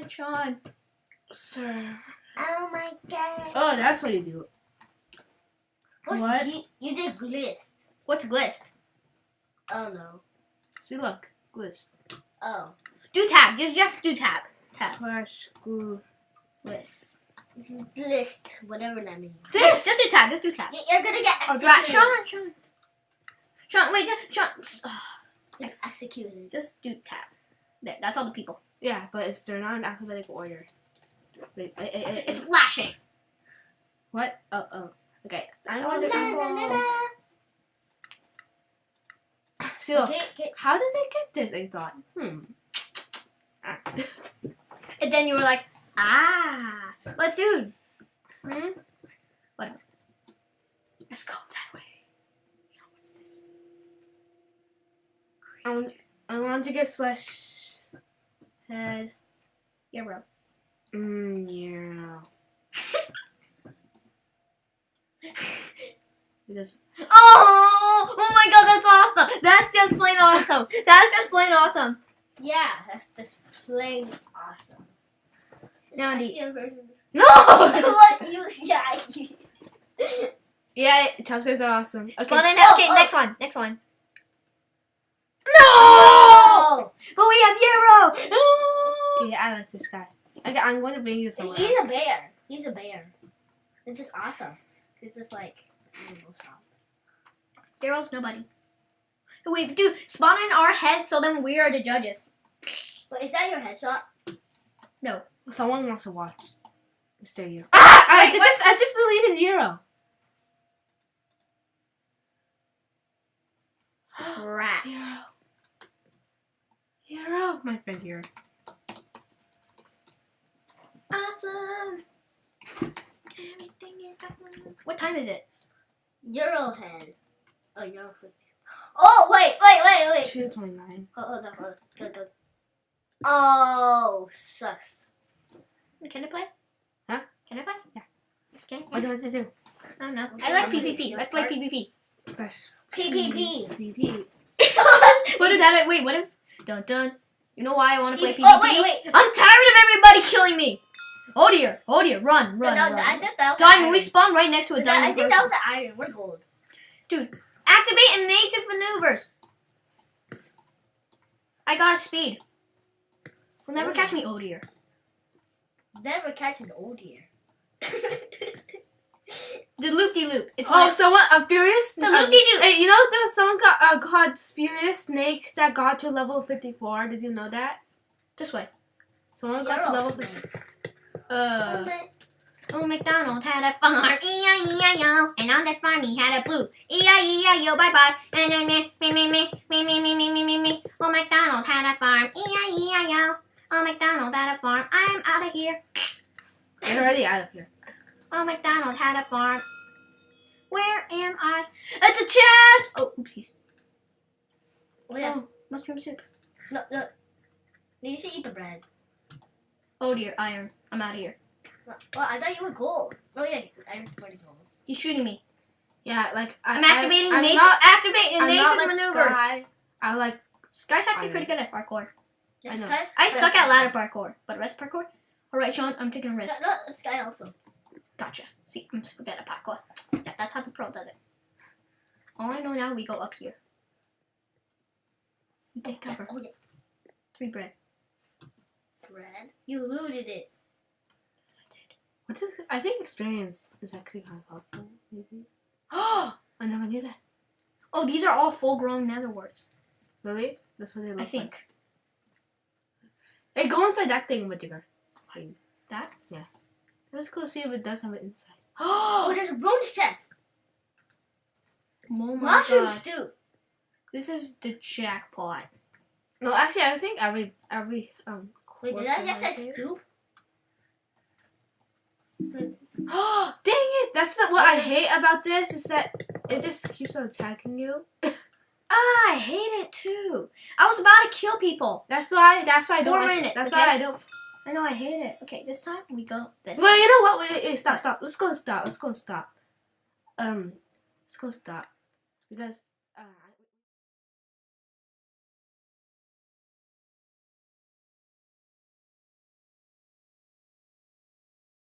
god, Sean. Sir. Oh my god. Oh, that's what you do. What's What? You, you did glist. What's glist? Oh no. See, look. Glist. Oh. Do tab. Just just do tab. Tab. Slash glue. List. Glist. Whatever that means. This. Just do tab. Just do tab. You- You're gonna get Oh, executed. right. Sean, Sean. Sean, wait, just, Sean. s- ah, executed. just do tab. There, that's all the people. Yeah, but it's they're not in alphabetical order. Wait, It's flashing. what? Oh, oh. Okay. I'm Oh, na, na, na. See, look. Okay, okay. How did they get this? I thought. Hmm. Ah. And then you were like, ah. But dude. Hmm? Whatever. Let's go that way. What's this? I want, I want to get slash head. Yeah, bro. Mm, yeah. Because Oh, oh my god, that's awesome. That's just plain awesome. That's just plain awesome. Yeah, that's just plain awesome. Now the- Actually a version. No! what you? Yeah. yeah, chopsticks are awesome. Okay. In. Oh, Okay, oh. next one. Next one. No! Oh, But we have Euro. Oh. Yeah, I like this guy. Okay, I'm going to bring you somewhere. he's a bear. He's a bear. It's just awesome. It's just like. Euro's nobody. Wait, dude, spawn in our heads so then we are the judges. But is that your headshot? No. Someone wants to watch. Mr. Euro. Ah! I Wait, ju- just I just deleted Euro. Rat. Euro. Euro. My friend Euro. Awesome. Everything is awesome. What time is it? Euro head. Oh, Euro 50. Oh, wait, wait, wait, wait. 229. Oh, hold on, hold on. Go, go. Oh, sucks. Can I play? Huh? Can I play? Yeah. Okay. What do you want to do? I don't know. I like I'm gonna PvP. see Let's your play PvP. Slash PPP. PP. what if that? Wait, what if? Dun dun. You know why I want to play PvP? Oh, wait, wait. I'm tired of everybody killing me. Oh dear. Oh dear. Run, run, That- run. I think that was Diamond. We spawned right next to a that- I diamond think that was an iron. We're gold. Dude, activate invasive maneuvers. I got a speed. Will never Oh. catch me. Oh dear. Never catch an old deer. The loop de loop. It's Oh, someone a furious. the loop de loop. Hey, you know there was someone got uh, called furious snake that got to level 54. Did you know that? This way. Someone got to level. 50. Uh. Oh, McDonald had a farm, E-I-E-I-O, and on that farm he had a blue, E-I-E-I-O, bye-bye, and then me, me, me, me, me, me, me, me, me, me, me, oh, McDonald had a farm, E-I-E-I-O, oh, McDonald had a farm, I'm out of here, They're already out of here. Oh, McDonald had a farm, where am I? It's a chest! Oh, oopsies. Oh, yeah. Oh, mushroom soup. No, no. You should eat the bread. Oh dear, iron, I'm out of here. Well, I thought you were gold. Oh, yeah. Iron's pretty gold. He's shooting me. Yeah, like I, I'm activating I, I'm invasive, not, activate I'm invasive not like maneuvers. Sky. I like. Sky's actually Iron. pretty good at parkour. Yeah, I know. Sky's- I suck at ladder parkour, but rest parkour? Alright, Sean, I'm taking a No, risk. no, Sky also. Gotcha. See, I'm super good at parkour. Yeah, that's how the pro does it. All I know now, we go up here. We take cover. Oh, yeah. Three bread. Bread? You looted it. Yes, I did. What is? I think experience is actually kind of helpful. Maybe. Oh, I never knew that. Oh, these are all full-grown nether warts. Really? That's what they look like. I think. Like. Hey, go inside that thing, Majigger. That? Let's go see if it does have an inside. Oh, Oh, there's a bronze chest. Oh my Mushroom god. stew. This is the jackpot. no, actually, I think every every um. Wait, did I just has say it. scoop? Oh, dang it! That's the, what I hate about this is that it just keeps on attacking you. Ah, I hate it too. I was about to kill people. That's why. That's why I don't. Four like- minutes, That's okay? why I don't. I know I hate it. Okay, this time we go this. Well, you know what? Wait, wait, stop, stop. Let's go. Stop. Let's go. Stop. Um, let's go. Stop. Because